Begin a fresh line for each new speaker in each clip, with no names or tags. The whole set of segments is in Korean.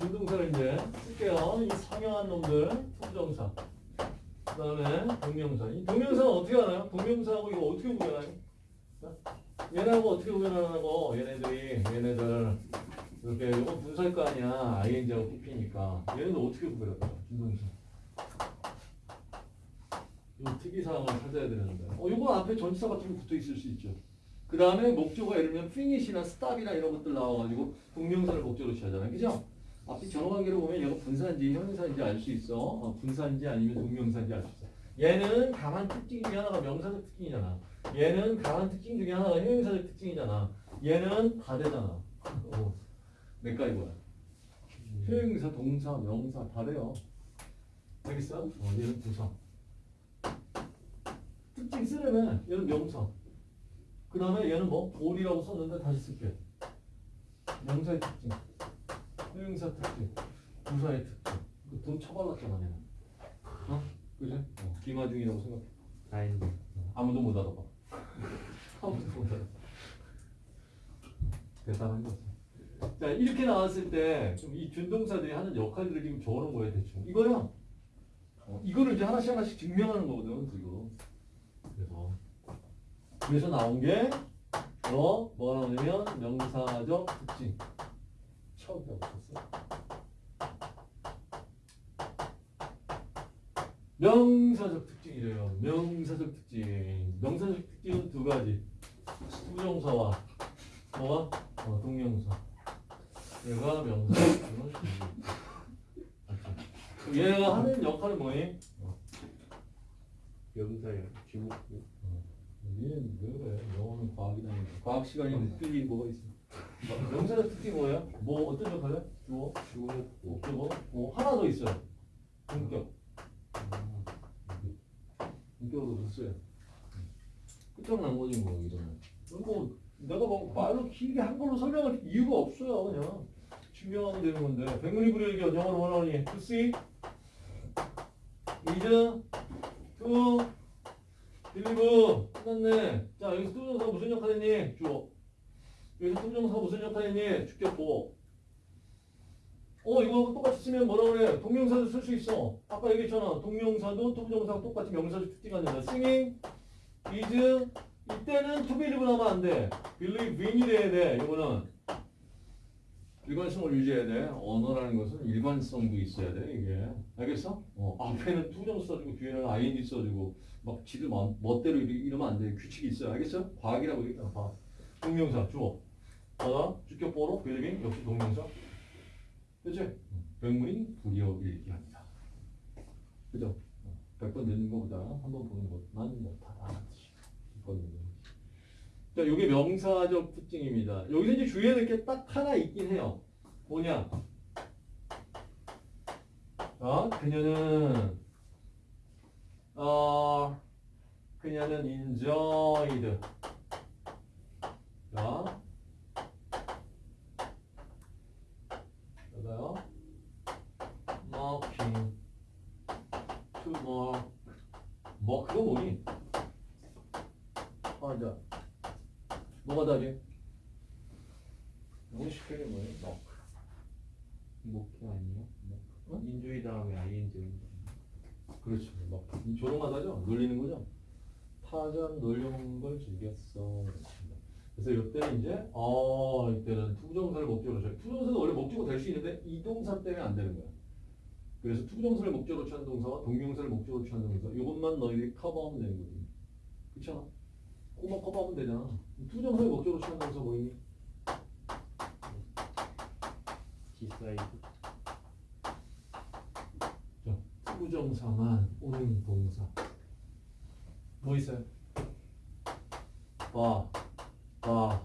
준동사를 이제 쓸게요. 이 상형한 놈들 to부정사. 그 다음에 동명사. 이 동명사는 어떻게 하나요? 동명사하고 이거 어떻게 구별하나요? 자, 얘네하고 어떻게 구별하냐고 얘네들이 얘네들 이렇게 이거 분사일 거 아니야 ing하고 pp니까 얘네들 어떻게 구별할까요? 준동사. 이 특이사항을 찾아야 되는데 어 이거 앞에 전치사 같은 거 붙어 있을 수 있죠. 그 다음에 목적어가 예를 들면 finish나 stop이나 이런 것들 나와가지고 동명사를 목적으로 취하잖아요. 그죠? 앞뒤 전어관계를 보면 얘가 분사인지 형용사인지 알 수 있어. 어, 분사인지 아니면 동명사인지 알 수 있어. 얘는 강한 특징 중에 하나가 명사적 특징이잖아. 얘는 강한 특징 중에 하나가 형용사적 특징이잖아. 얘는 다 되잖아. 어, 내가 이거야. 형용사, 동사, 명사 다 돼요. 알겠어? 어, 얘는 부사. 특징 쓰려면 얘는 명사. 그 다음에 얘는 뭐? 올이라고 썼는데 다시 쓸게. 명사의 특징. 형용사 특징. 부사의 특징. 이거 돈 처발랐잖아, 얘는. 어? 그지? 어, 기마중이라고 생각해.
다행이네.
아무도 못 알아봐. 아무도 못 알아봐. 대단한 거지. 자, 이렇게 나왔을 때, 좀이 준동사들이 하는 역할들을 지금 적어놓은 거예요, 대충. 이거야. 어, 이거를 이제 하나씩 하나씩 증명하는 거거든, 지금. 그래서. 그래서 나온 게, 어, 뭐가 나오냐면, 명사적 특징. 처음에 없었어. 명사적 특징이래요. 명사적 특징. 명사적 특징은 두 가지. 부정사와 뭐가? 어, 동명사. 얘가 명사. 맞죠? 얘가 하는 역할은 뭐니? 어,
명사예요. 주목구.
얘는 왜 그래? 영어는 과학이다니까. 과학 시간이 틀린 뭐가 있어? 어, 명사적 특징이 뭐예요? 뭐 어떤 역할이야? 주어,
주목구.
목적어. 어, 하나 더 있어요. 본격. 본격으로 됐어요. 끝장난 거지 뭐 이러면. 뭐 내가 뭐 말로 길게 한글로 설명할 이유가 없어요 그냥 증명하면 되는 건데 백문이 불여일견 영어로 원하니 to see is to believe 끝났네 자 여기서 to부정사가 무슨 역할 했니? 주어 여기서 to부정사가 무슨 역할 했니? 주격보어 이거 똑같이 쓰면 뭐라 그래 동명사도 쓸 수 있어 아까 얘기했잖아 동명사도 to부정사가 똑같이 명사적 특징이 된다 seeing is 이때는 to believe 하면 안 돼. believing이 돼야 돼. 이거는 일관성을 유지해야 돼. 언어라는 것은 일관성도 있어야 돼. 이게 알겠어? 어, 앞에는 투정 써주고 뒤에는 ing 써주고 막 지들 마- 멋대로 이러- 이러면 안 돼. 규칙이 있어요. 알겠어? 과학이라고 얘기했잖아. 과학. 동명사 주어. 하나 주격보로 believing 역시 동명사. 그치? 백문이 불여일견이다. 그죠? 100번 듣는 것보다 한 번 보는 것만 못하다. 이거는. 자, 이게 명사적 특징입니다. 여기서 이제 주의해야 될 게 딱 하나 있긴 해요. 뭐냐? 아, 그녀는 어, 그녀는 enjoyed. 자, 여기요. Walking to work. 뭐 그거 뭐니? 맞아. 뭐가 다지? 영식형이 뭐예요? 뭐.
목표 아니에요?
어?
인주의 다음에 ing.
그렇죠. 뭐. 이 조롱하다죠? 놀리는 거죠? 타전 놀려먹는 걸 즐겼어. 그래서 이때는 이제 어 이때는 투부정사를 목적으로 쳐. 투부정사는 원래 목적으로 될 수 있는데 이 동사 때문에 안 되는 거야. 그래서 투부정사를 목적으로 취한 동사와 동명사를 목적으로 취한 동사 이것만 너희들이 커버하면 되는 거지. 그렇잖아. 그것만 커버하면 되잖아. to부정사를 목적으로 취한 동사 뭐니?
decide.
자, to부정사만 오는 동사. 뭐 있어요? 봐, 봐,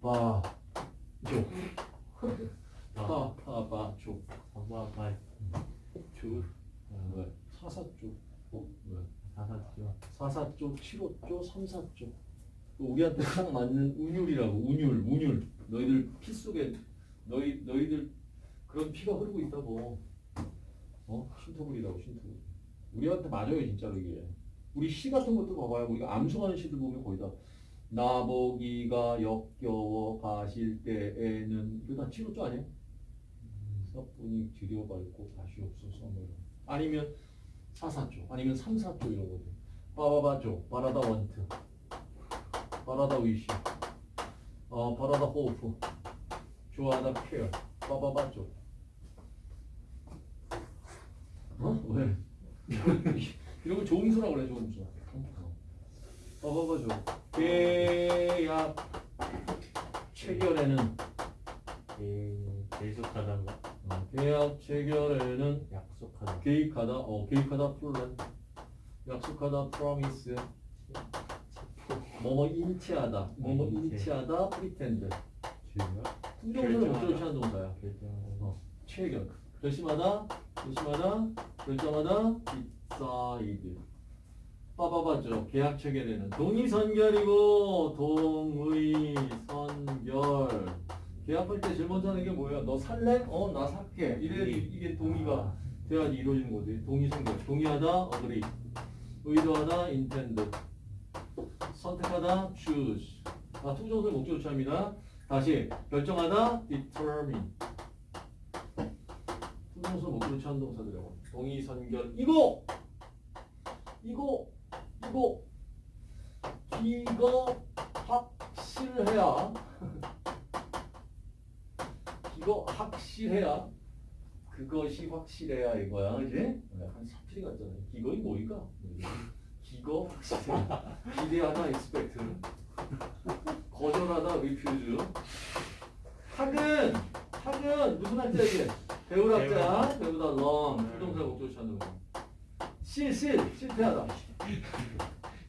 봐, 줘. 5조, 7호조, 3, 4조. 우리한테 딱 맞는 운율이라고. 운율, 운율. 너희들 피 속에 너희 너희들 그런 피가 흐르고 있다고. 뭐. 어? 신토불이라고 신토불. 우리한테 맞아요 진짜로 이게. 우리 시 같은 것도 봐봐요. 우리가 암송하는 시들 보면 거의 다 나보기가 역겨워 가실 때에는 이거 다 치료조 아니에요? 사뿐이 들여밟고 다시 없어서 아니면 사사조 아니면 삼사조 이런 거죠. 빠바바조 바라다 원트. 바라다 위시. 어 바라다 호프. 좋아하다 케어. 빠바바조 어? 왜? 이런 거 조음수라고 그래 조음수 빠바바조 계약. 체결에는.
예, 계속하다가.
어, 계약 체결에는
약속하다.
계획하다, 어, 계획하다 플랜, 약속하다 promise, 뭐뭐인 척하다,
뭐뭐인 척.
인 척하다 pretend.
제가
부정사를 목적으로 취하는 동사야. 어, 체결. 결심하다, 결심하다, 결정하다, decide. 빠바바죠. 계약 체결에는 동의 선결이고 동의 선결. 계약할 때 제일 먼저 하는 게 뭐야? 너 살래? 어, 나 살게. 이래 이게 동의가 돼야지 이루어지는 거지. 동의 선결. 동의하다, agree. 의도하다, intend. 선택하다, choose. 아, 투정을 목적으로 취합니다. 다시 결정하다, determine. 투정수 목적으로 취한 동사들이라고. 동의 선결. 이거, 이거, 이거, 이거 확실해야. 이거 확실해야. 그것이 확실해야 이거야, 그지? 약간 사투리 같잖아. 이거이 뭐이가? 이거 확실해야. 기대하다, expect. 거절하다, refuse. 학은 학은 무슨 학자 이게? 배우학자, 배우다 long, 부동사 목적 찾는 거. 실 실, 실패하다.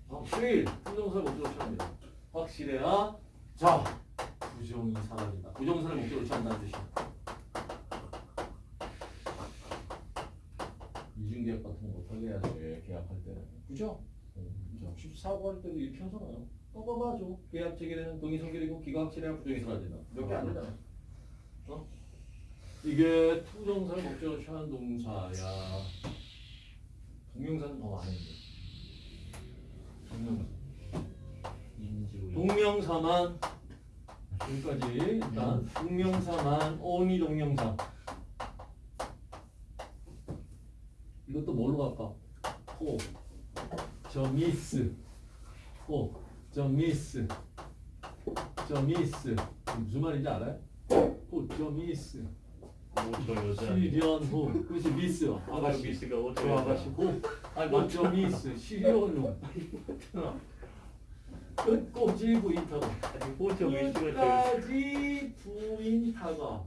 어, 실, 부동사 목적으로 취합니다. 확실해야. 자, 부정이 사라진다. 부정사를 목적으로 취한다는 뜻이야. 이중계약 같은 거 어떻게 해야 돼? 계약할 때는. 그죠? 자, 14번 할 때도 이렇게 하잖아요. 떠봐봐줘. 계약 체결에는 동의 성결이고 기가 확실해야 부정이 사라진다. 몇 개 안 되잖아. 어? 이게 to부정사를 목적으로 취하는 동사야. 동명사는 더 많은데. 동명사. 동명사만 여기까지 일단 동명사만 only 동명사 이것도 뭘로 갈까? 호, 저 미스, 호, 저 미스, 저 미스. 무슨 말인지 알아요? 호, 저 미스,
오저 여자.
실연호, 그것이 미스,
아가씨. 미스가 저
아가씨, 호, 호, 저 미스, 실연호, 끝까지 부인타가. 끝까지 부인타가.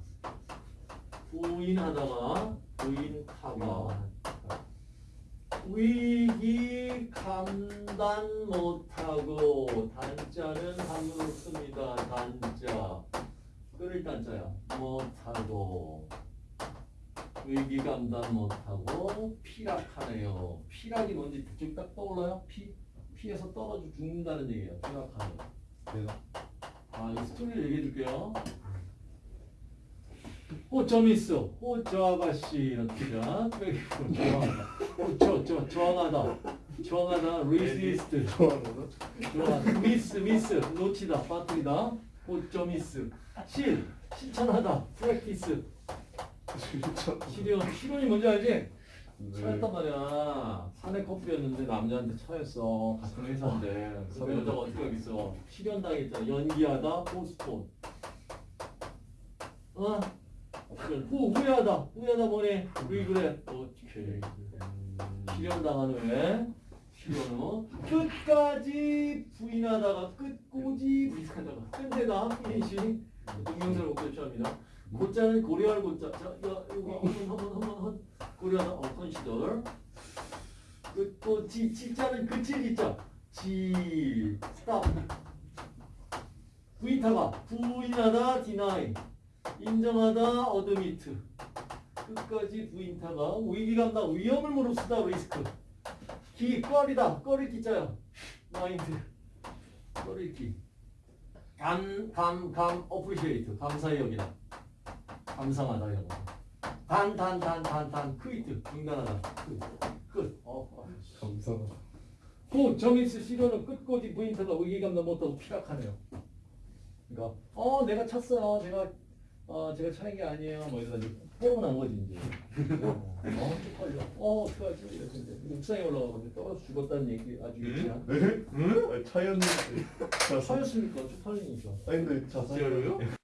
부인하다가 부인타가. 위기 감당 못하고 단자는 한문으로 씁니다. 단자. 끓일 단자야. 못하고. 위기 감당 못하고 피락하네요. 피락이 뭔지 대충 딱 떠올라요? 피? 피해서 떨어져 죽는다는 얘기예요. 피락하네요.
내가
아, 이 스토리를 얘기해 줄게요. 호점이 있어. 호저 아가씨 이런 뜻이야. 저항하다. 호저 저 저항하다. 저항하다. resist.
좋아하는
저항. miss miss 놓치다. 빠뜨리다. 호점 미스. 실 실천하다. practice. 실현 실현이 뭔지 알지? 차였단 말이야. 사내 커플이었는데 남자한테 차였어. 같은 회사인데. 그 여자가 어떻게 하겠어? 실현 당했잖아. 연기하다, 포스폰. 어? 후 후회하다. 후회하다 뭐네? 리그레. 오케이. 실현 당한 후에 실현 후 끝까지 부인하다가 끝까지 부인하다가 끝내다 finish 동명사를 목적어 취합니다. 고자는 고려할 고자. 자, 이거 이거 한번한번한번 고려하다 어 consider. 끝까지 지자는 그칠 지자. 지 stop. 부인타가 부인하다 deny 인정하다 admit. 끝까지 부인타가 위기감다 위험을 무릅쓰다 리스크. 기 꺼리다. 꺼릴 기자야 마인드. 꺼릴 기감 감 감 어프리시에이트 감사의 여기다. 감상하다 이런 거 단 단 단 단 단. 크위트. 중단하다. 끝. 어, 어.
감사하다.
고 점이스 시료는 끝까지 부인타가 위기감도 못하고 피락하네요. 그러니까 어 내가 찼어요. 제가 아 제가 차인 게 아니에요. 뭐 이러다 이제 뽀로 난 거지 이제. 어, 어 쪽팔려. 어 어떡하지? 이제 옥상에 올라가고 떨어져 죽었다는 얘기 아주 유치한.
응? 차였는데.
차였으니까 쪽팔리니까.
아니 근데 자살.
진짜로요?